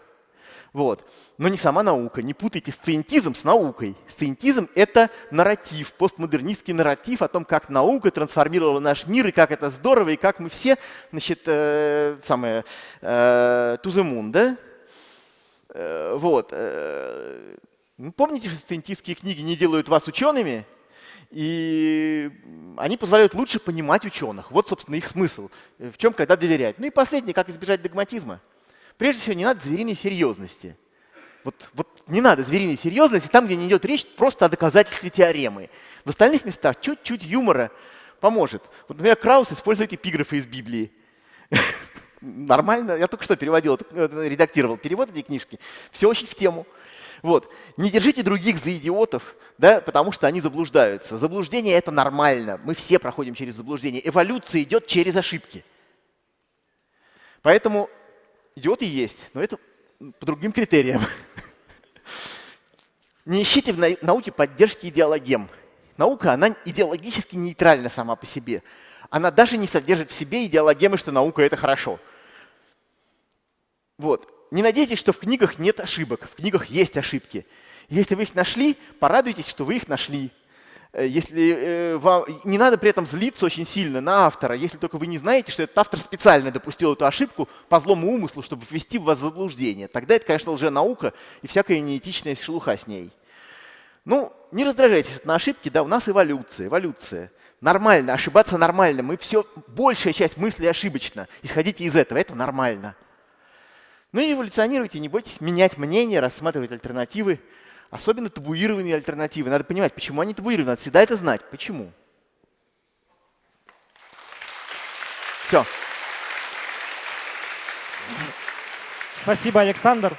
Speaker 1: Вот. Но не сама наука. Не путайте сциентизм с наукой. Сциентизм — это нарратив, постмодернистский нарратив о том, как наука трансформировала наш мир, и как это здорово, и как мы все, значит, э, самое, э, moon, да? Э, вот. Э, помните, что сциентистские книги не делают вас учеными? И они позволяют лучше понимать ученых. Вот, собственно, их смысл. В чем когда доверять. Ну и последнее, как избежать догматизма. Прежде всего, не надо звериной серьезности. Вот, вот не надо звериной серьезности там, где не идет речь просто о доказательстве теоремы. В остальных местах чуть-чуть юмора поможет. Вот, например, Краус использует эпиграфы из Библии. Нормально. Я только что переводил, э, редактировал перевод этой книжки. Все очень в тему. Вот. Не держите других за идиотов, да, потому что они заблуждаются. Заблуждение — это нормально. Мы все проходим через заблуждение. Эволюция идет через ошибки. Поэтому идиоты есть, но это по другим критериям. Не ищите в науке поддержки идеологем. Наука, она идеологически нейтральна сама по себе. Она даже не содержит в себе идеологемы, что наука — это хорошо. Вот. Не надейтесь, что в книгах нет ошибок. В книгах есть ошибки. Если вы их нашли, порадуйтесь, что вы их нашли. Э, если э, вам не надо при этом злиться очень сильно на автора, если только вы не знаете, что этот автор специально допустил эту ошибку по злому умыслу, чтобы ввести в вас заблуждение. Тогда это, конечно, лженаука и всякая неэтичная шелуха с ней. Ну, не раздражайтесь на ошибки, да, у нас эволюция, эволюция. Нормально, ошибаться нормально. Мы все, большая часть мыслей ошибочна. Исходите из этого, это нормально. Ну и эволюционируйте, не бойтесь менять мнение, рассматривать альтернативы. Особенно табуированные альтернативы. Надо понимать, почему они табуированы. Надо всегда это знать. Почему? Все.
Speaker 2: Спасибо, Александр.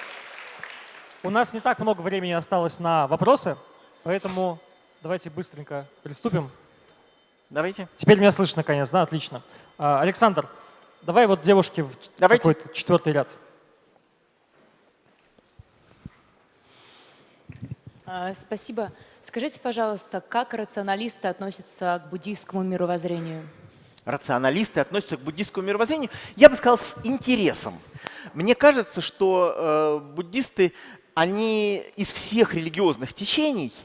Speaker 2: У нас не так много времени осталось на вопросы, поэтому давайте быстренько приступим.
Speaker 1: Давайте.
Speaker 2: Теперь меня слышно, наконец, да? Отлично. А, Александр, давай вот девушке в какой-то четвертый ряд.
Speaker 3: Спасибо. Скажите, пожалуйста, как рационалисты относятся к буддийскому мировоззрению?
Speaker 1: Рационалисты относятся к буддийскому мировоззрению, я бы сказал, с интересом. Мне кажется, что э, буддисты, они из всех религиозных течений –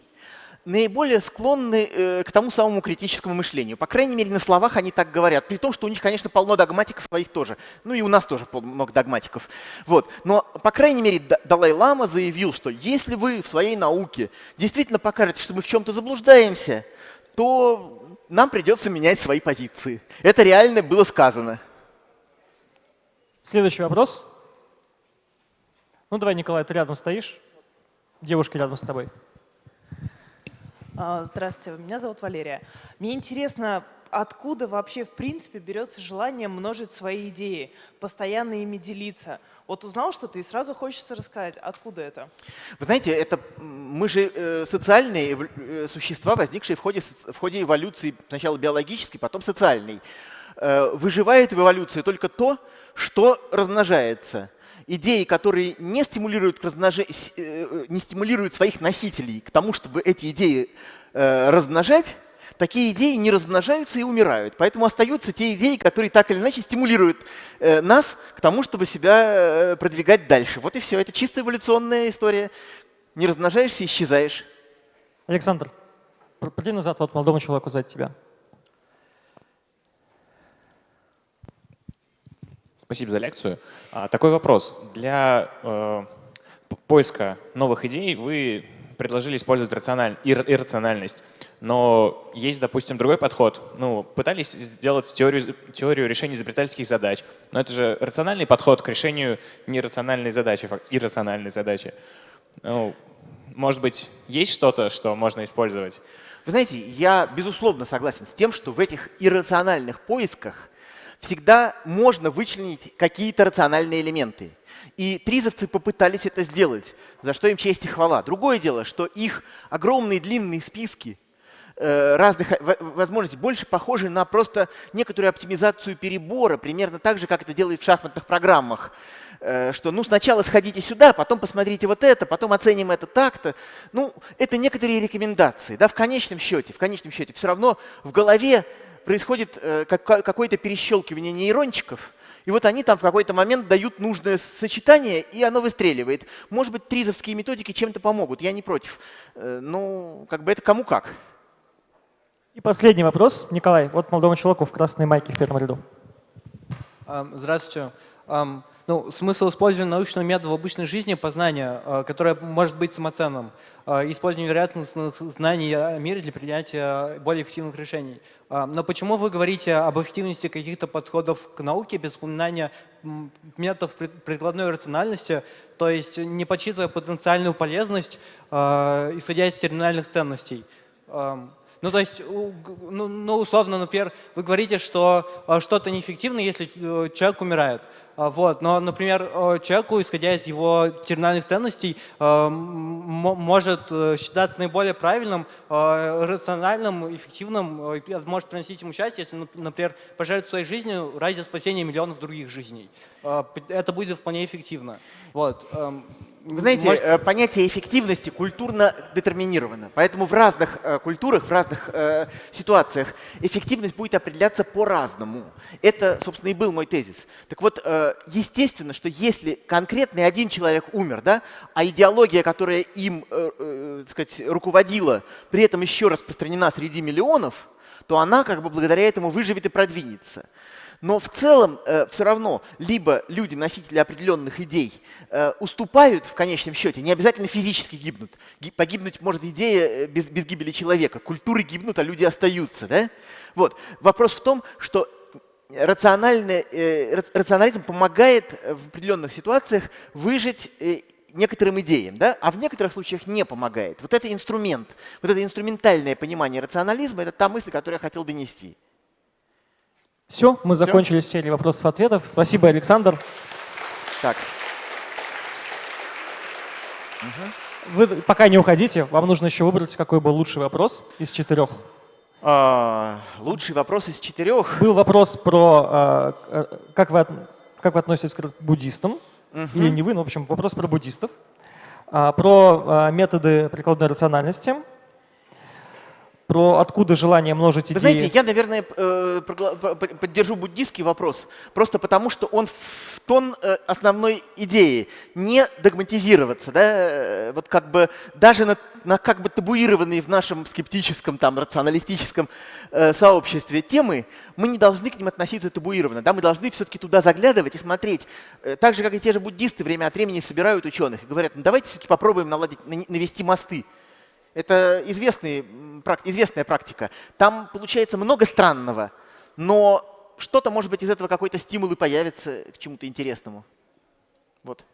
Speaker 1: наиболее склонны э, к тому самому критическому мышлению. По крайней мере, на словах они так говорят. При том, что у них, конечно, полно догматиков своих тоже. Ну и у нас тоже много догматиков. Вот. Но, по крайней мере, Далай-Лама заявил, что если вы в своей науке действительно покажете, что мы в чем-то заблуждаемся, то нам придется менять свои позиции. Это реально было сказано.
Speaker 2: Следующий вопрос. Ну давай, Николай, ты рядом стоишь. Девушка рядом с тобой.
Speaker 4: А, здравствуйте, меня зовут Валерия. Мне интересно, откуда вообще в принципе берется желание множить свои идеи, постоянно ими делиться? Вот узнал что-то и сразу хочется рассказать, откуда это?
Speaker 1: Вы знаете, это мы же э, социальные э, существа, возникшие в ходе, в ходе эволюции, сначала биологической, потом социальной. Э, выживает в эволюции только то, что размножается идеи, которые не стимулируют, к. Э, не стимулируют своих носителей к тому, чтобы эти идеи э, размножать, такие идеи не размножаются и умирают. Поэтому остаются те идеи, которые так или иначе стимулируют э, нас к тому, чтобы себя продвигать дальше. Вот и все. Это чисто эволюционная история. Не размножаешься, исчезаешь.
Speaker 2: Александр, приди назад, вот молодому человеку сзади тебя.
Speaker 5: Спасибо за лекцию. А, такой вопрос. Для э, поиска новых идей вы предложили использовать рациональ... иррациональность. Но есть, допустим, другой подход. Ну, пытались сделать теорию, теорию решения изобретательских задач. Но это же рациональный подход к решению нерациональной задачи, иррациональной задачи. Ну, может быть, есть что-то, что можно использовать?
Speaker 1: Вы знаете, я безусловно согласен с тем, что в этих иррациональных поисках всегда можно вычленить какие-то рациональные элементы. И тризовцы попытались это сделать, за что им честь и хвала. Другое дело, что их огромные длинные списки э, разных возможностей больше похожи на просто некоторую оптимизацию перебора, примерно так же, как это делает в шахматных программах. Э, что ну сначала сходите сюда, потом посмотрите вот это, потом оценим это так-то. Ну, это некоторые рекомендации. Да, в конечном счете, в конечном счете все равно в голове происходит э, какое-то перещелкивание нейрончиков, и вот они там в какой-то момент дают нужное сочетание, и оно выстреливает. Может быть, тризовские методики чем-то помогут, я не против. Э, ну, как бы это кому как.
Speaker 2: И последний вопрос. Николай, вот молодому человеку в красной майке в первом ряду.
Speaker 6: Здравствуйте. Ну, смысл использования научного метода в обычной жизни – познания, э, которое может быть самоценным. Э, использование вероятностных знаний о мире для принятия более эффективных решений. Э, но почему вы говорите об эффективности каких-то подходов к науке без упоминания методов прикладной рациональности, то есть не подсчитывая потенциальную полезность, исходя из терминальных ценностей? Ну, то есть, ну, ну, условно, например, вы говорите, что что-то неэффективно, если человек умирает. А, вот. Но, например, человеку, исходя из его терминальных ценностей, а, может э, считаться наиболее правильным, рациональным, эффективным, э, может приносить ему счастье, если, например, пожертвовать своей жизнью ради спасения миллионов других жизней. Это будет вполне эффективно. Вот.
Speaker 1: Вы знаете, Может... Э, понятие эффективности культурно детерминировано. Поэтому в разных э, культурах, в разных э, ситуациях эффективность будет определяться по-разному. Это, собственно, и был мой тезис. Так вот, естественно, что если конкретный один человек умер, да, а идеология, которая им э, сказать, руководила, при этом еще распространена среди миллионов, то она как бы благодаря этому выживет и продвинется. Но в целом э, все равно либо люди, носители определенных идей, э, уступают в конечном счете, не обязательно физически гибнут. Ги погибнуть может идея э, без, без гибели человека. Культуры гибнут, а люди остаются. Да? Вот. Вопрос в том, что рациональный, э, рационализм помогает в определенных ситуациях выжить э, некоторым идеям, да, а в некоторых случаях не помогает. Вот это инструмент, вот это инструментальное понимание рационализма, это та мысль, которую я хотел донести.
Speaker 2: Все, мы закончили серию вопросов-ответов. Спасибо, Александр.
Speaker 1: Так.
Speaker 2: Вы пока не уходите, вам нужно еще выбрать, какой был лучший вопрос из четырех.
Speaker 1: А, лучший вопрос из четырех.
Speaker 2: Был вопрос про, а, э, как, вы, как вы относитесь к буддистам, или не вы, но, в общем, вопрос про буддистов, А, про а, методы прикладной рациональности, про откуда желание множить
Speaker 1: Вы
Speaker 2: идеи.
Speaker 1: знаете, я, наверное, э, поддержу буддийский вопрос, просто потому что он в тон э, основной идеи. Не догматизироваться, да, э, вот как бы даже на, на как бы табуированные в нашем скептическом, там, рационалистическом э, сообществе темы, мы не должны к ним относиться табуированно, да, мы должны все-таки туда заглядывать и смотреть. Так же, как и те же буддисты время от времени собирают ученых и говорят, ну давайте все-таки попробуем наладить, навести мосты. Это известный, известная практика. Там получается много странного, но что-то, может быть, из этого какой-то стимул и появится к чему-то интересному. Вот.